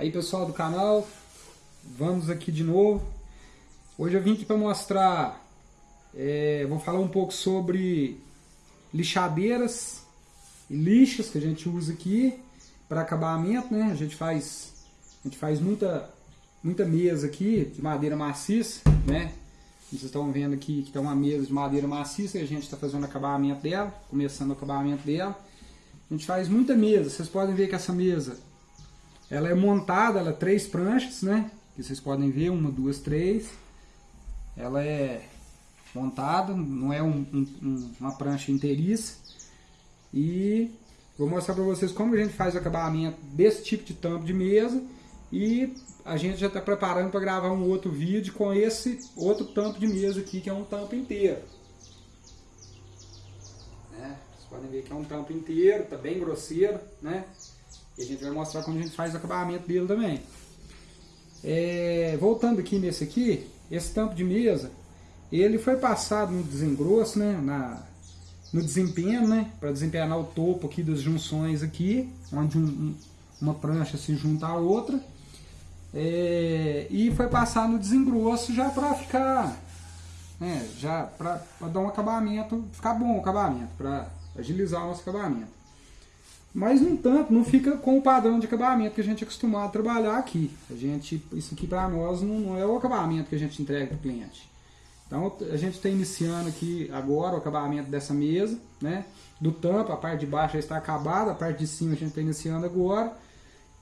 Aí pessoal do canal, vamos aqui de novo. Hoje eu vim aqui para mostrar, é, vou falar um pouco sobre lixadeiras e lixas que a gente usa aqui para acabamento, né? A gente faz, a gente faz muita, muita mesa aqui de madeira maciça, né? Vocês estão vendo aqui que tem uma mesa de madeira maciça e a gente está fazendo o acabamento dela, começando o acabamento dela. A gente faz muita mesa, vocês podem ver que essa mesa ela é montada, ela é três pranchas, né? Que vocês podem ver, uma, duas, três. Ela é montada, não é um, um, uma prancha inteiriça. E vou mostrar para vocês como a gente faz o acabamento desse tipo de tampo de mesa. E a gente já está preparando para gravar um outro vídeo com esse outro tampo de mesa aqui, que é um tampo inteiro. Né? Vocês podem ver que é um tampo inteiro, tá bem grosseiro, né? E a gente vai mostrar como a gente faz o acabamento dele também. É, voltando aqui nesse aqui, esse tampo de mesa, ele foi passado no desengrosso, né, na, no desempenho, né, para desempenhar o topo aqui das junções aqui, onde um, um, uma prancha se junta à outra. É, e foi passar no desengrosso já para ficar, né, já para dar um acabamento, ficar bom o acabamento, para agilizar o nosso acabamento. Mas, no entanto, não fica com o padrão de acabamento que a gente é acostumado a trabalhar aqui. A gente, isso aqui para nós não, não, é o acabamento que a gente entrega para o cliente. Então, a gente está iniciando aqui agora o acabamento dessa mesa, né? Do tampo, a parte de baixo já está acabada, a parte de cima a gente está iniciando agora.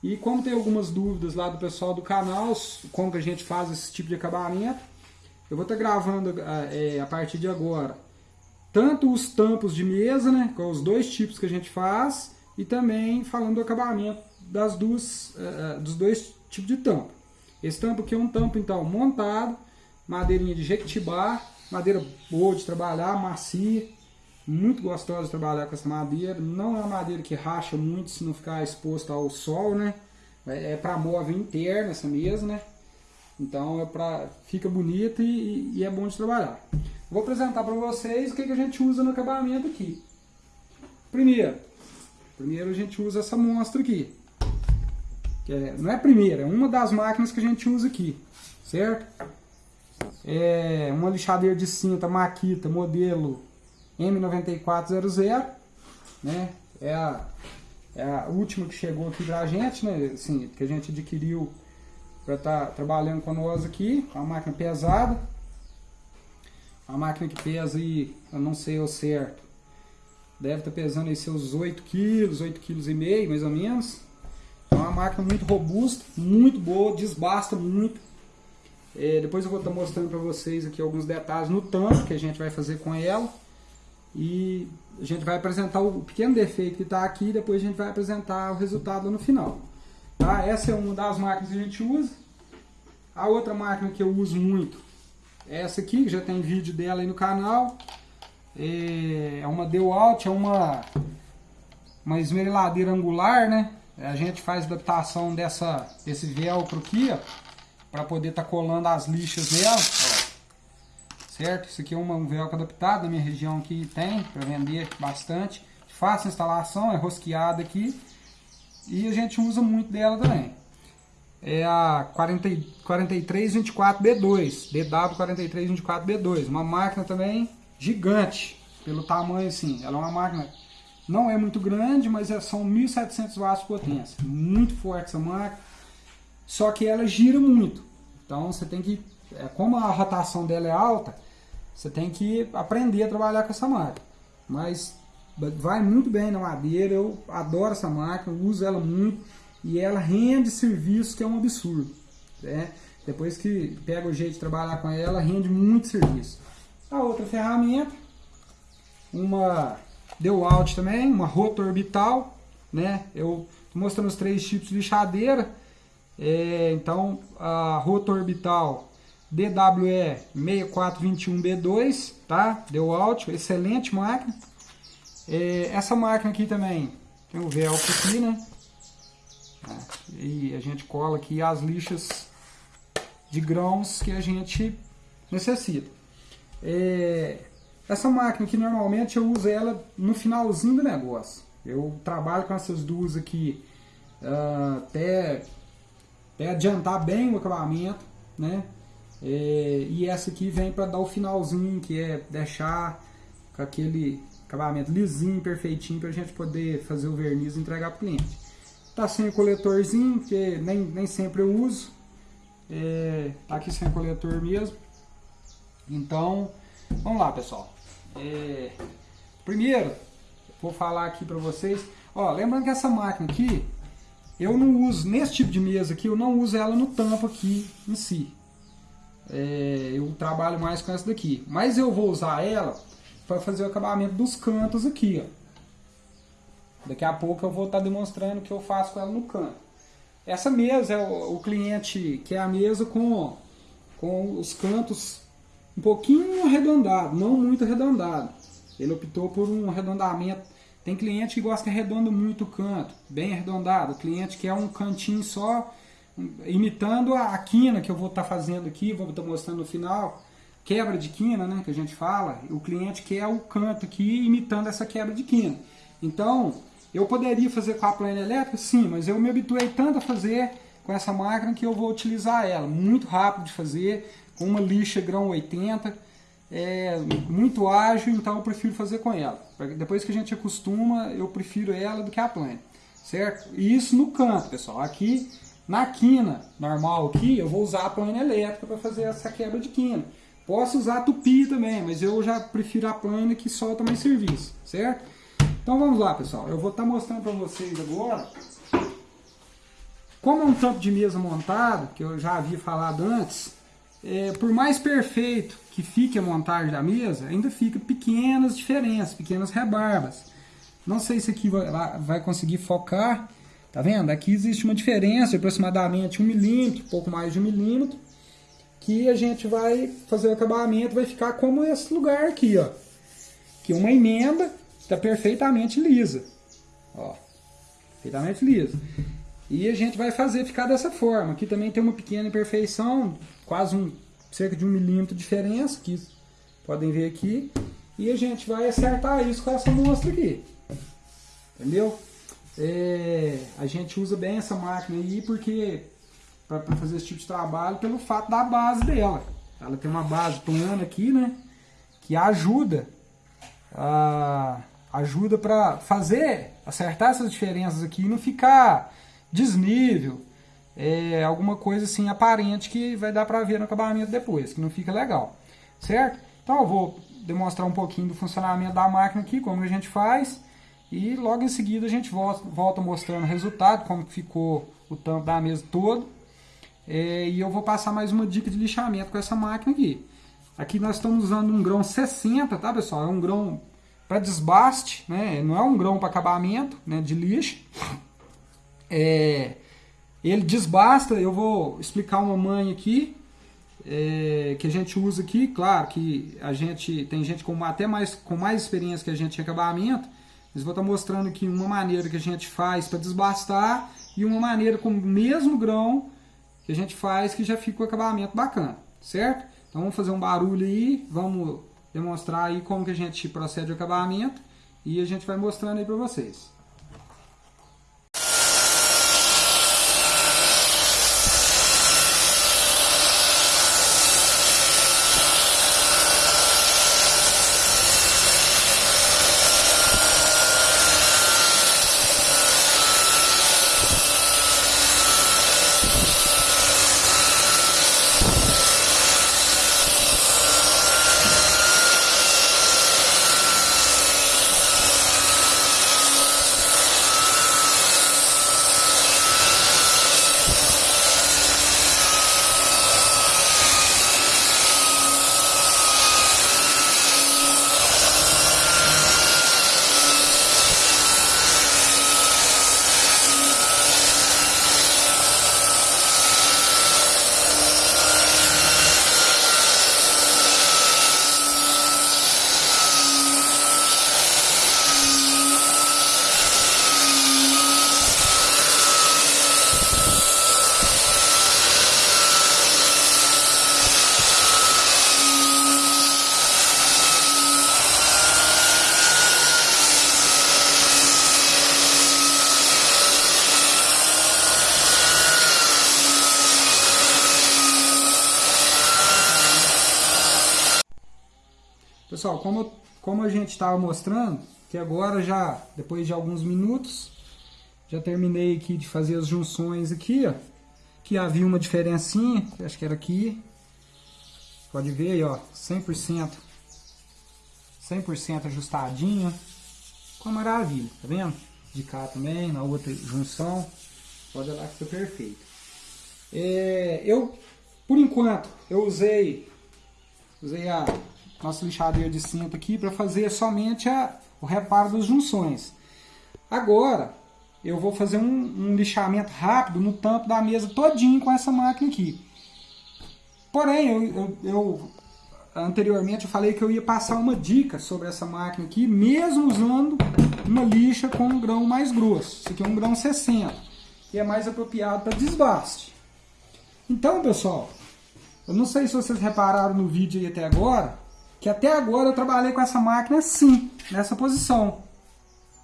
E como tem algumas dúvidas lá do pessoal do canal, como que a gente faz esse tipo de acabamento, eu vou estar tá gravando é, a partir de agora tanto os tampos de mesa, né, com os dois tipos que a gente faz, e também falando do acabamento das duas, uh, dos dois tipos de tampa. Esse tampo aqui é um tampo então montado, madeirinha de jequitibá, madeira boa de trabalhar, macia, muito gostosa de trabalhar com essa madeira. Não é uma madeira que racha muito se não ficar exposto ao sol, né? É, é para móvel interno essa mesa, né? Então é pra, fica bonita e, e é bom de trabalhar. Vou apresentar para vocês o que, que a gente usa no acabamento aqui. Primeiro, Primeiro a gente usa essa monstra aqui. Que é, não é a primeira, é uma das máquinas que a gente usa aqui. Certo? É uma lixadeira de cinta Makita modelo M9400. Né? É a, é a última que chegou aqui pra gente, né? Assim, que a gente adquiriu para estar tá trabalhando com nós aqui. Uma máquina pesada. Uma máquina que pesa aí, eu não sei o certo, Deve estar pesando aí seus 8 quilos, 8 quilos e meio, mais ou menos. É uma máquina muito robusta, muito boa, desbasta muito. É, depois eu vou estar mostrando para vocês aqui alguns detalhes no tampo que a gente vai fazer com ela. E a gente vai apresentar o pequeno defeito que está aqui e depois a gente vai apresentar o resultado no final. Tá? Essa é uma das máquinas que a gente usa. A outra máquina que eu uso muito é essa aqui, que já tem vídeo dela aí no canal é uma Dewalt, é uma, uma esmeriladeira angular, né? A gente faz adaptação dessa, desse velcro aqui, ó, para poder estar tá colando as lixas nela. Certo? Isso aqui é uma, um velcro adaptado, na minha região aqui tem, para vender bastante. Fácil instalação, é rosqueada aqui. E a gente usa muito dela também. É a 40, 4324B2, DW4324B2, uma máquina também gigante, pelo tamanho assim. Ela é uma máquina, não é muito grande, mas é, são 1.700 watts de potência. Muito forte essa máquina, só que ela gira muito. Então você tem que, é, como a rotação dela é alta, você tem que aprender a trabalhar com essa máquina. Mas vai muito bem na madeira, eu adoro essa máquina, uso ela muito e ela rende serviço que é um absurdo. Né? Depois que pega o jeito de trabalhar com ela, rende muito serviço. A outra ferramenta, uma deu out também, uma rota orbital, né? Eu estou mostrando os três tipos de lixadeira. É, então, a rota orbital DWE 6421B2, tá? Deu out, excelente máquina. É, essa máquina aqui também tem o velcro aqui, né? E a gente cola aqui as lixas de grãos que a gente necessita. É, essa máquina aqui normalmente eu uso ela no finalzinho do negócio. Eu trabalho com essas duas aqui uh, até até adiantar bem o acabamento, né? É, e essa aqui vem para dar o finalzinho, que é deixar com aquele acabamento lisinho, perfeitinho, para a gente poder fazer o verniz e entregar para o cliente. Tá sem o coletorzinho, porque nem, nem sempre eu uso. É, tá aqui sem coletor mesmo. Então, vamos lá, pessoal. É, primeiro, vou falar aqui para vocês. Ó, lembrando que essa máquina aqui, eu não uso, nesse tipo de mesa aqui, eu não uso ela no tampo aqui em si. É, eu trabalho mais com essa daqui. Mas eu vou usar ela para fazer o acabamento dos cantos aqui, ó. Daqui a pouco eu vou estar tá demonstrando o que eu faço com ela no canto. Essa mesa é o, o cliente que é a mesa com, com os cantos um pouquinho arredondado, não muito arredondado. Ele optou por um arredondamento. Tem cliente que gosta que arredonda muito o canto, bem arredondado. O cliente quer um cantinho só imitando a, quina que eu vou estar tá fazendo aqui, vou estar tá mostrando no final, quebra de quina, né, que a gente fala, o cliente quer o canto aqui imitando essa quebra de quina. Então, eu poderia fazer com a plana elétrica? Sim, mas eu me habituei tanto a fazer com essa máquina que eu vou utilizar ela. Muito rápido de fazer, com uma lixa grão 80, é muito ágil, então eu prefiro fazer com ela. Depois que a gente acostuma, eu prefiro ela do que a plana, certo? E isso no canto, pessoal. Aqui na quina normal aqui, eu vou usar a plana elétrica para fazer essa quebra de quina. Posso usar tupi também, mas eu já prefiro a plana que solta mais serviço, certo? Então vamos lá, pessoal. Eu vou estar tá mostrando para vocês agora como um tampo de mesa montado, que eu já havia falado antes, é, por mais perfeito que fique a montagem da mesa, ainda fica pequenas diferenças, pequenas rebarbas. Não sei se aqui vai, vai conseguir focar, Tá vendo? Aqui existe uma diferença de aproximadamente um milímetro, pouco mais de um milímetro, que a gente vai fazer o acabamento, vai ficar como esse lugar aqui, ó. Que uma emenda está perfeitamente lisa, ó, perfeitamente lisa. E a gente vai fazer ficar dessa forma. Aqui também tem uma pequena imperfeição, quase um, cerca de um milímetro de diferença, que podem ver aqui. E a gente vai acertar isso com essa mostra aqui. Entendeu? é, a gente usa bem essa máquina aí porque para fazer esse tipo de trabalho pelo fato da base dela. Ela tem uma base plana aqui, né? Que ajuda a, ajuda para fazer acertar essas diferenças aqui e não ficar desnível, é, alguma coisa assim aparente que vai dar para ver no acabamento depois, que não fica legal, certo? Então eu vou demonstrar um pouquinho do funcionamento da máquina aqui, como a gente faz. E logo em seguida a gente volta, volta mostrando o resultado, como ficou o tampo da mesa todo. É, e eu vou passar mais uma dica de lixamento com essa máquina aqui. Aqui nós estamos usando um grão 60, tá pessoal? É um grão para desbaste, né? não é um grão para acabamento né? de lixo. É, ele desbasta, eu vou explicar uma manha aqui, é, que a gente usa aqui, claro que a gente tem gente com até mais, com mais experiência que a gente em acabamento, mas vou estar mostrando aqui uma maneira que a gente faz para desbastar e uma maneira com o mesmo grão que a gente faz que já fica o acabamento bacana, certo? Então vamos fazer um barulho aí, vamos demonstrar aí como que a gente procede o acabamento e a gente vai mostrando aí para vocês. Pessoal, como, como a gente estava mostrando, que agora já, depois de alguns minutos, já terminei aqui de fazer as junções aqui, ó. Que havia uma diferencinha, acho que era aqui. Pode ver aí, ó, 100%. 100% ajustadinho. Com maravilha, tá vendo? De cá também, na outra junção. Pode olhar que ficou perfeito. É, eu, por enquanto, eu usei, usei a nossa lixadeira de cinta aqui para fazer somente a, o reparo das junções. Agora, eu vou fazer um, um, lixamento rápido no tampo da mesa todinho com essa máquina aqui. Porém, eu, eu, eu, anteriormente eu falei que eu ia passar uma dica sobre essa máquina aqui, mesmo usando uma lixa com um grão mais grosso. Isso aqui é um grão 60, que é mais apropriado para desbaste. Então, pessoal, eu não sei se vocês repararam no vídeo aí até agora, que até agora eu trabalhei com essa máquina assim, nessa posição,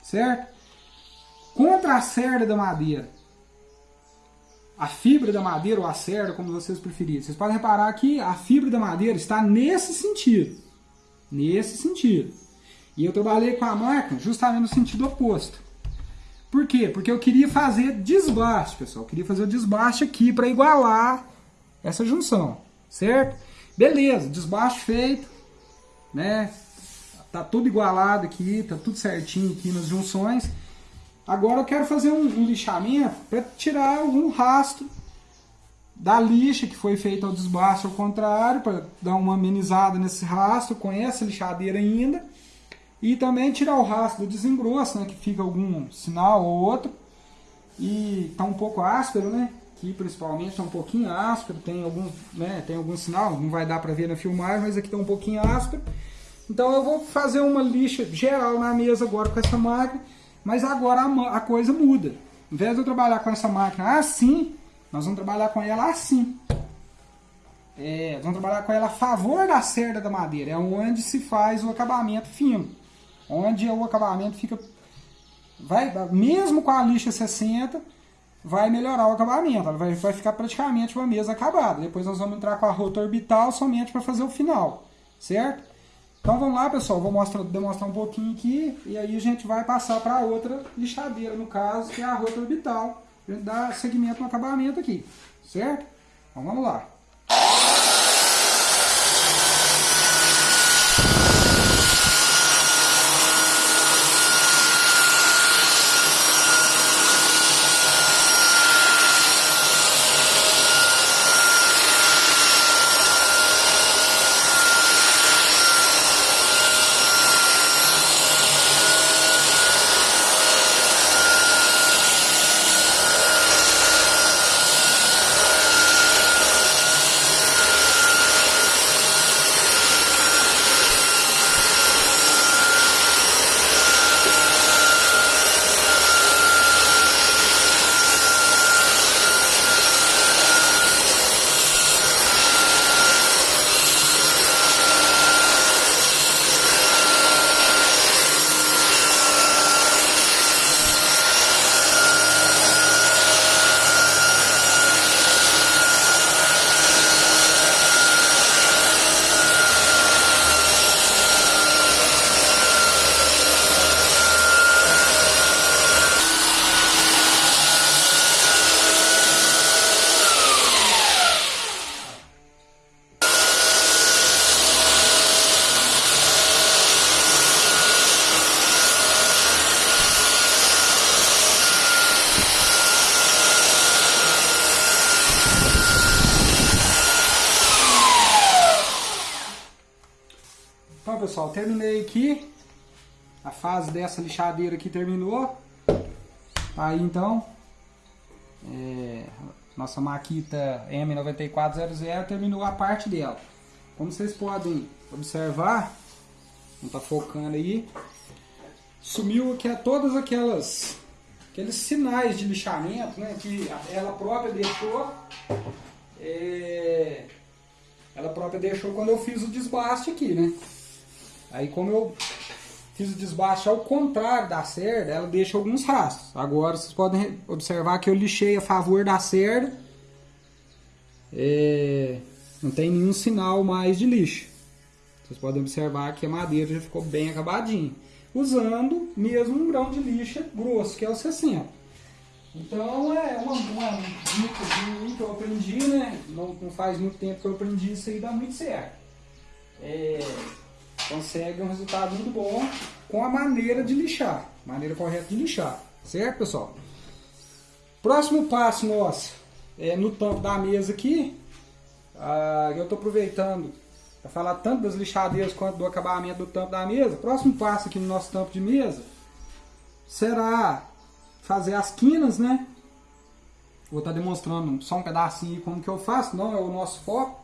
certo? Contra a cerda da madeira a fibra da madeira ou a cerda, como vocês preferirem. Vocês podem reparar que a fibra da madeira está nesse sentido. Nesse sentido. E eu trabalhei com a máquina justamente no sentido oposto. Por quê? Porque eu queria fazer desbaste, pessoal. Eu queria fazer o desbaste aqui para igualar essa junção, certo? Beleza, desbaste feito, né? Tá tudo igualado aqui, tá tudo certinho aqui nas junções. Agora eu quero fazer um, um lixamento para tirar algum rastro da lixa que foi feita ao desbaste ao contrário, para dar uma amenizada nesse rastro com essa lixadeira ainda. E também tirar o rastro do desengrosso, né, que fica algum sinal ou outro. E está um pouco áspero, né? Aqui principalmente está um pouquinho áspero, tem algum, né, tem algum sinal, não vai dar para ver na filmagem, mas aqui está um pouquinho áspero. Então eu vou fazer uma lixa geral na mesa agora com essa máquina mas agora a, a coisa muda. Em vez de eu trabalhar com essa máquina assim, nós vamos trabalhar com ela assim. É, vamos trabalhar com ela a favor da cerda da madeira. É onde se faz o acabamento fino. Onde o acabamento fica... Vai, mesmo com a lixa 60, vai melhorar o acabamento. Ela vai, vai ficar praticamente uma mesa acabada. Depois nós vamos entrar com a rota orbital somente para fazer o final. Certo? Então vamos lá, pessoal, vou mostrar, demonstrar um pouquinho aqui e aí a gente vai passar para outra lixadeira, no caso, que é a rota orbital. A gente dá segmento no acabamento aqui, certo? Então vamos lá. pessoal, terminei aqui. A fase dessa lixadeira aqui terminou. Aí então, é, nossa Makita M9400 terminou a parte dela. Como vocês podem observar, não tá focando aí, sumiu aqui todas aquelas aqueles sinais de lixamento, né, que ela própria deixou. É, ela própria deixou quando eu fiz o desbaste aqui, né? Aí como eu fiz o desbaste ao contrário da cerda, ela deixa alguns rastros. Agora vocês podem observar que eu lixei a favor da cerda. É, não tem nenhum sinal mais de lixo. Vocês podem observar que a madeira já ficou bem acabadinha. Usando mesmo um grão de lixa grosso, que é o 60. Então é uma, uma dica que eu aprendi, né? Não, não, faz muito tempo que eu aprendi isso aí, dá muito certo. É, consegue um resultado muito bom com a maneira de lixar, maneira correta de lixar, certo pessoal? Próximo passo nosso é no tampo da mesa aqui, ah, eu estou aproveitando para falar tanto das lixadeiras quanto do acabamento do tampo da mesa. Próximo passo aqui no nosso tampo de mesa será fazer as quinas, né? Vou estar tá demonstrando só um pedacinho como que eu faço, não é o nosso foco.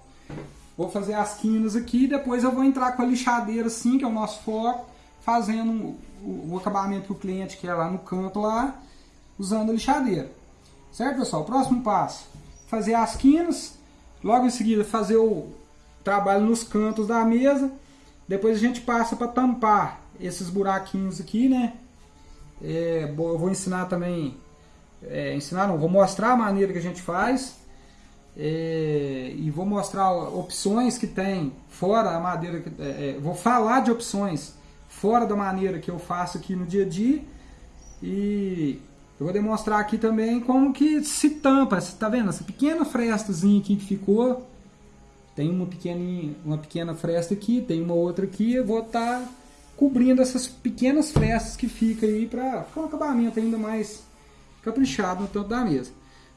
Vou fazer as quinas aqui, depois eu vou entrar com a lixadeira assim, que é o nosso foco, fazendo o, o acabamento que o cliente quer lá no canto lá, usando a lixadeira. Certo, pessoal? Próximo passo, fazer as quinas, logo em seguida fazer o trabalho nos cantos da mesa, depois a gente passa para tampar esses buraquinhos aqui, né? É, eu vou ensinar também, é, ensinar não, vou mostrar a maneira que a gente faz é, e vou mostrar opções que tem fora a madeira, é, é, vou falar de opções fora da maneira que eu faço aqui no dia a dia. E eu vou demonstrar aqui também como que se tampa, você tá vendo? Essa pequena frestazinha aqui que ficou, tem uma pequena, uma pequena fresta aqui, tem uma outra aqui, eu vou estar tá cobrindo essas pequenas frestas que fica aí para ficar um acabamento ainda mais caprichado no tampo da mesa.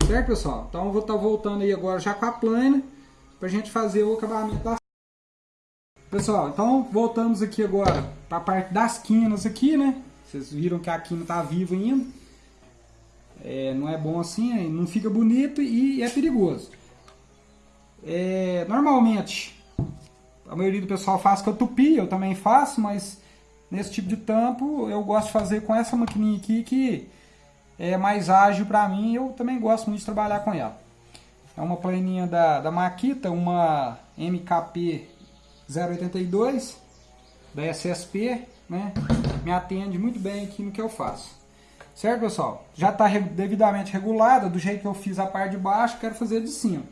Certo, pessoal? Então eu vou estar tá voltando aí agora já com a plana para a gente fazer o acabamento da Pessoal, então voltamos aqui agora para a parte das quinas aqui, né? Vocês viram que a quina está viva ainda. É, não é bom assim, não fica bonito e é perigoso. É, normalmente, a maioria do pessoal faz com a tupi, eu também faço, mas nesse tipo de tampo eu gosto de fazer com essa maquininha aqui que é mais ágil para mim eu também gosto muito de trabalhar com ela. É uma planinha da, da Makita, uma MKP 082 da SSP, né? Me atende muito bem aqui no que eu faço. Certo, pessoal? Já está devidamente regulada, do jeito que eu fiz a parte de baixo, quero fazer de cima.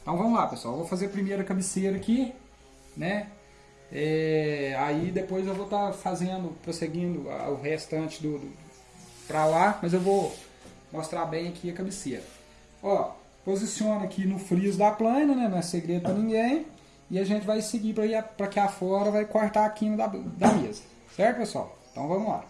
Então vamos lá, pessoal. vou fazer a primeira cabeceira aqui, né? É, aí depois eu vou estar tá fazendo, prosseguindo o restante do, do para lá, mas eu vou mostrar bem aqui a cabeceira. Ó, posiciona aqui no friso da plana, né? Não é segredo para ninguém. E a gente vai seguir para cá fora, vai cortar aqui da, da mesa. Certo, pessoal? Então vamos lá.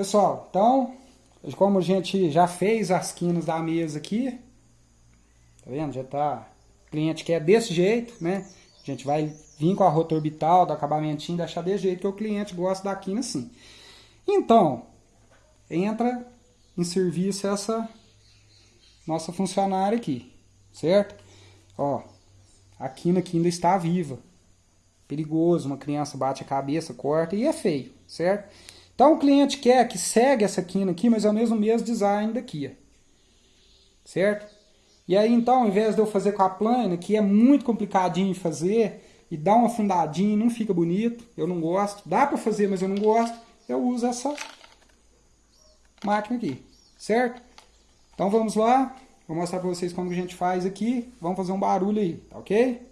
Pessoal, então, como a gente já fez as quinas da mesa aqui, tá vendo? Já tá, o cliente quer desse jeito, né? A gente vai vir com a rota orbital, do acabamentinho, deixar desse jeito que o cliente gosta da quina assim. Então, entra em serviço essa nossa funcionária aqui, certo? Ó, a quina aqui ainda está viva. Perigoso, uma criança bate a cabeça, corta e é feio, certo? Então o cliente quer que segue essa quina aqui, mas é o mesmo mesmo design daqui, certo? E aí então, ao invés de eu fazer com a plana, que é muito complicadinho de fazer, e dá uma fundadinha, não fica bonito, eu não gosto. Dá para fazer, mas eu não gosto. Eu uso essa máquina aqui, certo? Então vamos lá, vou mostrar para vocês como a gente faz aqui. Vamos fazer um barulho aí, tá ok?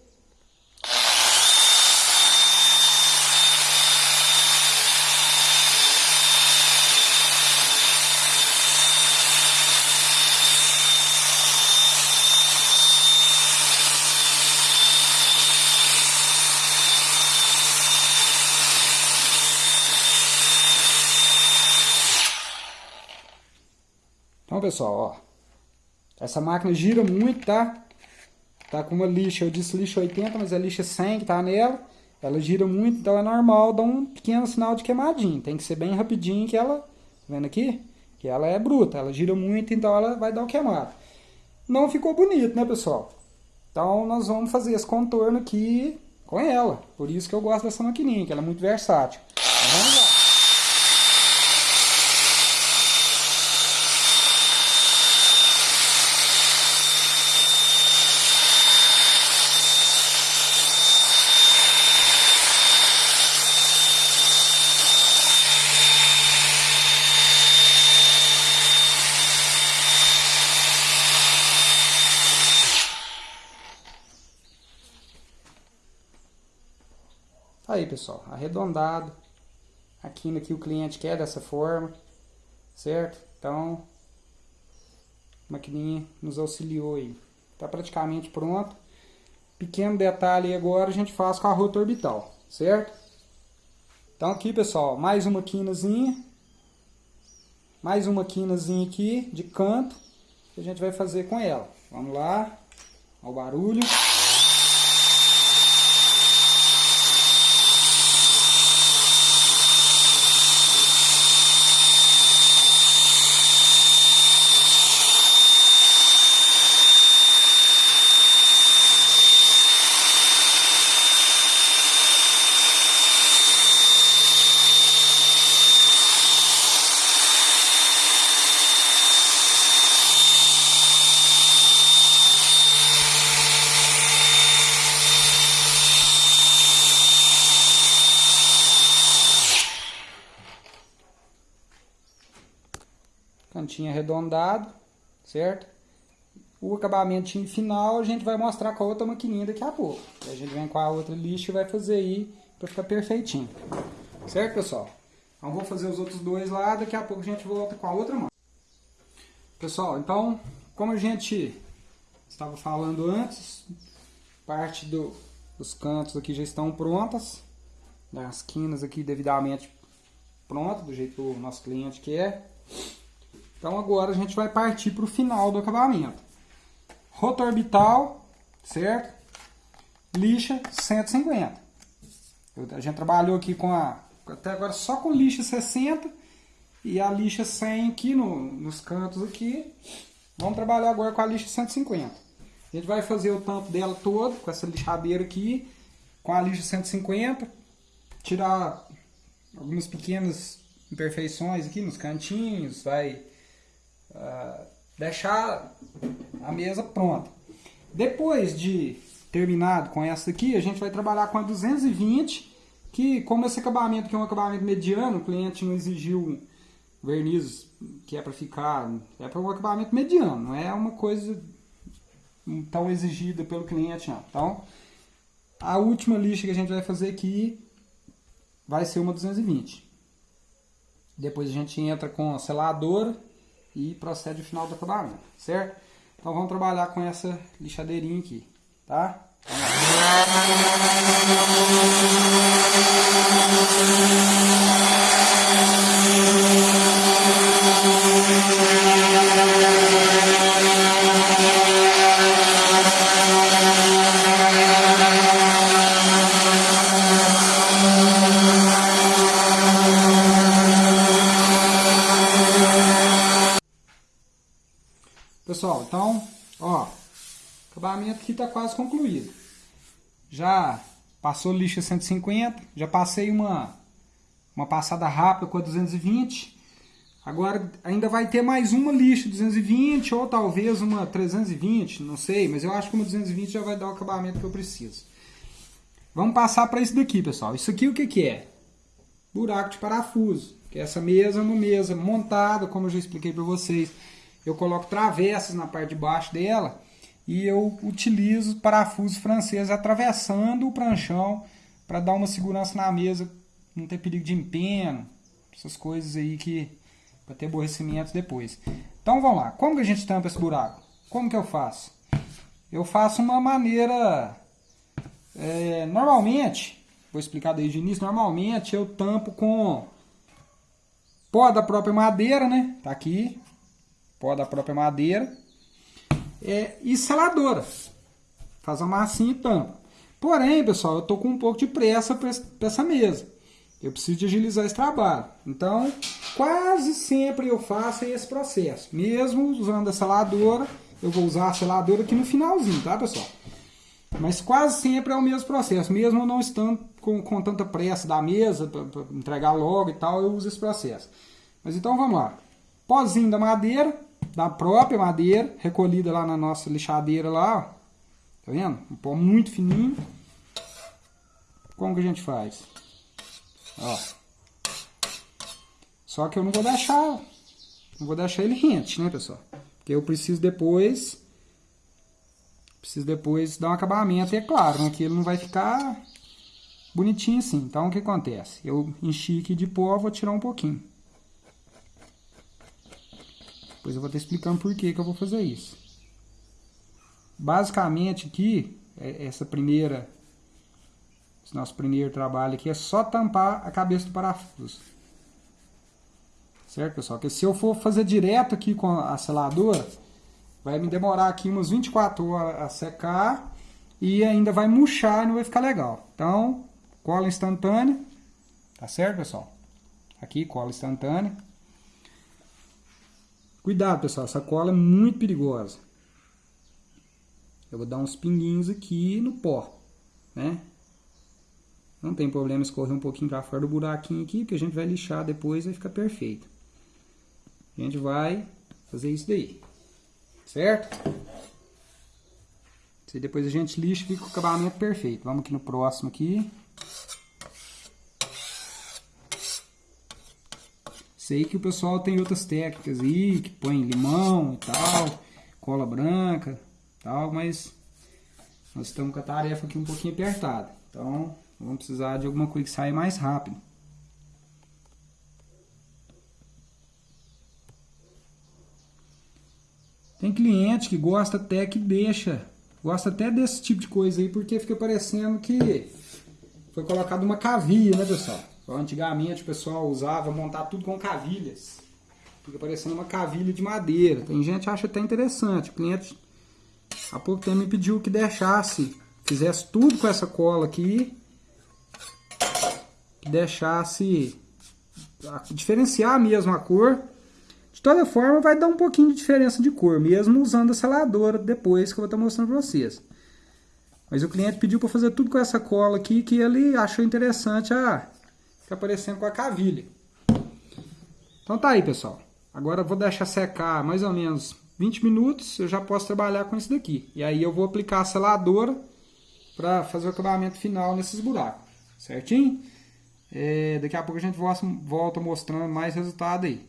Pessoal, ó. Essa máquina gira muito, tá? Tá com uma lixa, eu disse lixa 80, mas é lixa 100 que tá nela. Ela gira muito, então é normal dar um pequeno sinal de queimadinho. Tem que ser bem rapidinho que ela, tá vendo aqui? Que ela é bruta, ela gira muito, então ela vai dar um queimado. Não ficou bonito, né, pessoal? Então nós vamos fazer esse contorno aqui com ela. Por isso que eu gosto dessa maquininha, que ela é muito versátil. Então, vamos lá. Aí, pessoal, arredondado. Aqui no que o cliente quer dessa forma, certo? Então, a maquininha nos auxiliou aí. Tá praticamente pronto. Pequeno detalhe agora a gente faz com a rota orbital, certo? Então aqui, pessoal, mais uma quinazinha. Mais uma quinazinha aqui de canto que a gente vai fazer com ela. Vamos lá. Olha o barulho. Cantinho arredondado, certo? O acabamento final a gente vai mostrar com a outra maquininha daqui a pouco. a gente vem com a outra lixa e vai fazer aí para ficar perfeitinho. Certo, pessoal? Então vou fazer os outros dois lá, daqui a pouco a gente volta com a outra mão. Pessoal, então, como a gente estava falando antes, parte do, dos cantos aqui já estão prontas. Né? As quinas aqui devidamente prontas, do jeito que o nosso cliente quer. Então agora a gente vai partir para o final do acabamento. Rotor orbital, certo? Lixa 150. Eu, a gente trabalhou aqui com a, até agora só com lixa 60 e a lixa 100 aqui no, nos cantos aqui. Vamos trabalhar agora com a lixa 150. A gente vai fazer o tampo dela todo com essa lixadeira aqui, com a lixa 150, tirar algumas pequenas imperfeições aqui nos cantinhos, vai uh, deixar a mesa pronta. Depois de terminado com essa aqui, a gente vai trabalhar com a 220, que como esse acabamento aqui é um acabamento mediano, o cliente não exigiu verniz que é para ficar, é para um acabamento mediano, não é uma coisa tão exigida pelo cliente não. Então, a última lixa que a gente vai fazer aqui vai ser uma 220. Depois a gente entra com a seladora e procede o final do acabamento, certo? Então vamos trabalhar com essa lixadeirinha aqui, tá? Pessoal, então, ó, o acabamento aqui está quase concluído. Já passou lixa 150, já passei uma, uma passada rápida com a 220. Agora ainda vai ter mais uma lixa 220 ou talvez uma 320, não sei, mas eu acho que uma 220 já vai dar o acabamento que eu preciso. Vamos passar para isso daqui, pessoal. Isso aqui o que, que é? Buraco de parafuso. Que essa mesa é uma mesa montada, como eu já expliquei para vocês eu coloco travessas na parte de baixo dela e eu utilizo parafusos franceses atravessando o pranchão para dar uma segurança na mesa, não ter perigo de empeno, essas coisas aí que para ter aborrecimento depois. Então vamos lá, como que a gente tampa esse buraco? Como que eu faço? Eu faço uma maneira, é, normalmente, vou explicar desde o início, normalmente eu tampo com pó da própria madeira, né? Tá aqui, pó da própria madeira, é, e seladora. Faz a massinha e tampa. Porém, pessoal, eu estou com um pouco de pressa para essa mesa. Eu preciso de agilizar esse trabalho. Então, quase sempre eu faço esse processo. Mesmo usando a seladora, eu vou usar a seladora aqui no finalzinho, tá, pessoal? Mas quase sempre é o mesmo processo, mesmo não estando com, com tanta pressa da mesa, para entregar logo e tal, eu uso esse processo. Mas então vamos lá. Pozinho da madeira, da própria madeira, recolhida lá na nossa lixadeira lá, ó. Tá vendo? Um pó muito fininho. Como que a gente faz? Ó. Só que eu não vou deixar, não vou deixar ele rente, né, pessoal? Porque eu preciso depois Preciso depois dar um acabamento, e é claro, né, que ele não vai ficar bonitinho assim. Então, o que acontece? Eu enchi aqui de pó, vou tirar um pouquinho. Depois eu vou estar explicando por que, que eu vou fazer isso. Basicamente aqui, é, essa primeira, esse nosso primeiro trabalho aqui é só tampar a cabeça do parafuso. Certo, pessoal? Porque se eu for fazer direto aqui com a seladora, Vai me demorar aqui umas 24 horas a secar e ainda vai murchar e não vai ficar legal. Então, cola instantânea, tá certo, pessoal? Aqui, cola instantânea. Cuidado, pessoal, essa cola é muito perigosa. Eu vou dar uns pinguinhos aqui no pó, né? Não tem problema escorrer um pouquinho para fora do buraquinho aqui, que a gente vai lixar depois e vai ficar perfeito. A gente vai fazer isso daí. Certo? E depois a gente lixa e fica o acabamento perfeito. Vamos aqui no próximo aqui. Sei que o pessoal tem outras técnicas aí, que põe limão e tal, cola branca tal, mas nós estamos com a tarefa aqui um pouquinho apertada. Então, vamos precisar de alguma coisa que saia mais rápido. Tem cliente que gosta até que deixa, gosta até desse tipo de coisa aí, porque fica parecendo que foi colocado uma cavilha, né pessoal? Antigamente o pessoal usava montar tudo com cavilhas. Fica parecendo uma cavilha de madeira. Tem gente que acha até interessante. O cliente há pouco tempo me pediu que deixasse, fizesse tudo com essa cola aqui. Que deixasse diferenciar mesmo a cor de toda forma, vai dar um pouquinho de diferença de cor, mesmo usando a seladora depois que eu vou estar mostrando para vocês. Mas o cliente pediu para fazer tudo com essa cola aqui, que ele achou interessante a ficar parecendo com a cavilha. Então tá aí, pessoal. Agora eu vou deixar secar mais ou menos 20 minutos, eu já posso trabalhar com isso daqui. E aí eu vou aplicar a seladora para fazer o acabamento final nesses buracos. Certinho? É, daqui a pouco a gente volta mostrando mais resultado aí.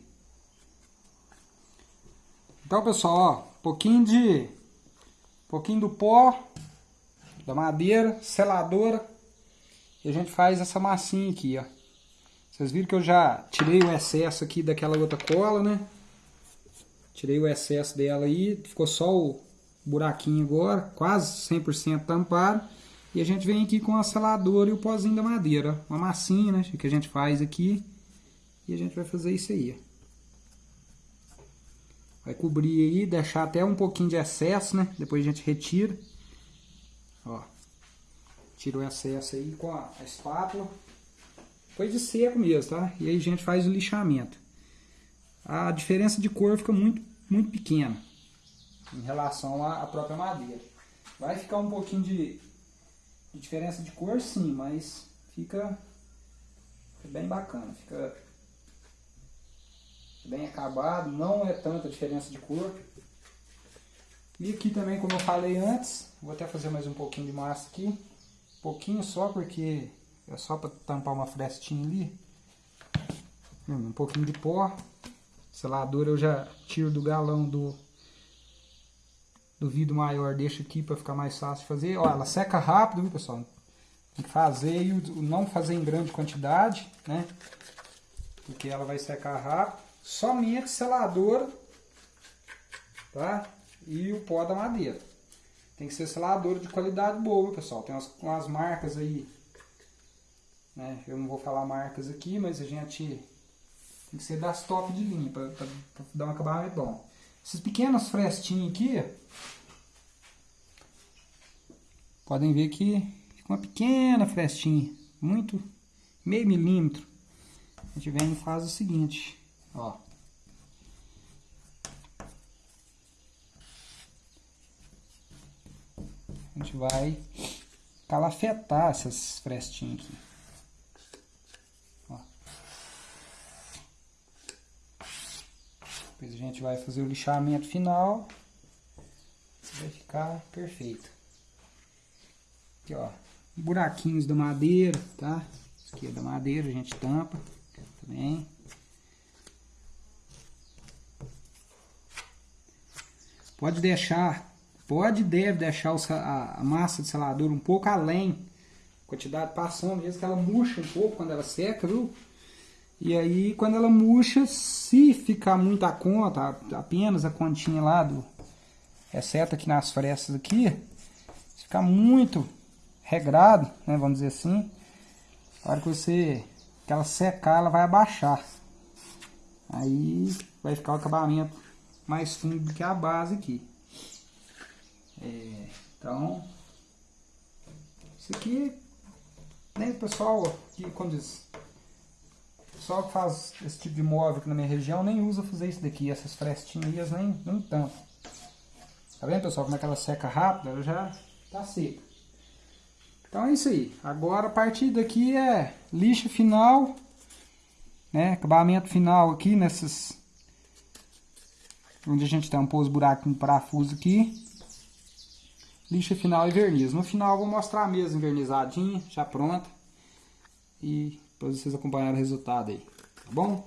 Então, pessoal, ó, pouquinho de pouquinho do pó da madeira, seladora, e a gente faz essa massinha aqui, ó. Vocês viram que eu já tirei o excesso aqui daquela outra cola, né? Tirei o excesso dela aí, ficou só o buraquinho agora, quase 100% tampado. E a gente vem aqui com a seladora e o pozinho da madeira, uma massinha, né, que a gente faz aqui. E a gente vai fazer isso aí. Vai cobrir aí, deixar até um pouquinho de excesso, né? Depois a gente retira. Ó. Tira o excesso aí com a espátula. Foi de seco mesmo, tá? E aí a gente faz o lixamento. A diferença de cor fica muito, muito pequena em relação à, própria madeira. Vai ficar um pouquinho de, de diferença de cor sim, mas fica bem bacana. Fica bem acabado, não é tanta diferença de cor. E aqui também, como eu falei antes, vou até fazer mais um pouquinho de massa aqui. Um pouquinho só, porque é só para tampar uma frestinha ali. Hum, um pouquinho de pó. Selador eu já tiro do galão do, do vidro maior, deixo aqui para ficar mais fácil de fazer. Ó, ela seca rápido, viu pessoal? Tem que fazer e não fazer em grande quantidade, né? Porque ela vai secar rápido somente seladora tá? e o pó da madeira. Tem que ser seladora de qualidade boa, pessoal. Tem umas, umas marcas aí, né? Eu não vou falar marcas aqui, mas a gente tem que ser das top de linha para dar um acabamento bom. Esses pequenos frestinhos aqui, podem ver que fica uma pequena frestinha, muito meio milímetro. A gente vem e faz o seguinte, Ó. A gente vai calafetar essas frestinhas aqui. Depois a gente vai fazer o lixamento final. Vai ficar perfeito. Aqui, ó. Buraquinhos da madeira, tá? Isso aqui é da madeira, a gente tampa também. Pode deixar, pode deve deixar a, massa de selador um pouco além. Quantidade passando, às vezes que ela murcha um pouco quando ela seca, viu? E aí, quando ela murcha, se ficar muito a conta, apenas a continha lá do... Exceto aqui nas frestas aqui, se ficar muito regrado, né, vamos dizer assim, a hora que você, que ela secar, ela vai abaixar. Aí vai ficar o acabamento mais fundo do que a base aqui. É, então, isso aqui, o pessoal que, quando diz, pessoal que faz esse tipo de móvel aqui na minha região nem usa fazer isso daqui, essas frestinhas nem, nem tanto. Tá vendo pessoal como é que ela seca rápido? Ela já tá seca. Então é isso aí. Agora a partir daqui é lixa final, né? Acabamento final aqui nessas onde a gente tampou os buracos no parafuso aqui. Lixa final e verniz. No final eu vou mostrar a mesa envernizadinha, já pronta. E depois vocês acompanharem o resultado aí, tá bom?